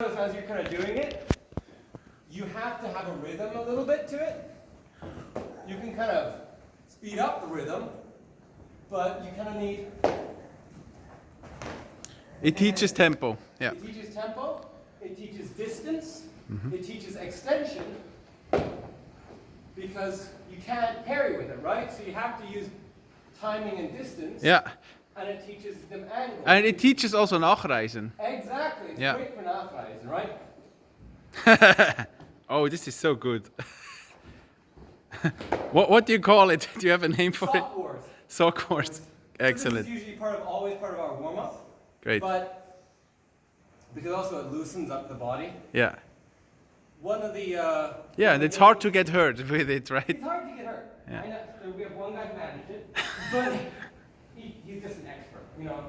as you're kind of doing it, you have to have a rhythm a little bit to it. You can kind of speed up the rhythm, but you kind of need. It teaches tempo. Yeah. It teaches tempo. It teaches distance. Mm-hmm. It teaches extension. Because you can't parry with it, right? So you have to use timing and distance. Yeah. And it teaches them angle. And it teaches also nachreisen. exactly. It's Yeah. great for right? oh, this is so good. what what do you call it? Do you have a name for it? Soft wars. Sock wars. So Excellent. This is usually part of always part of our warm up, Great. but because also it loosens up the body. Yeah. One of the uh, Yeah, and it's hard to get hurt with it, right? It's hard to get hurt. Yeah. I know, we have one guy who managed it, but he, he's just an expert. You know,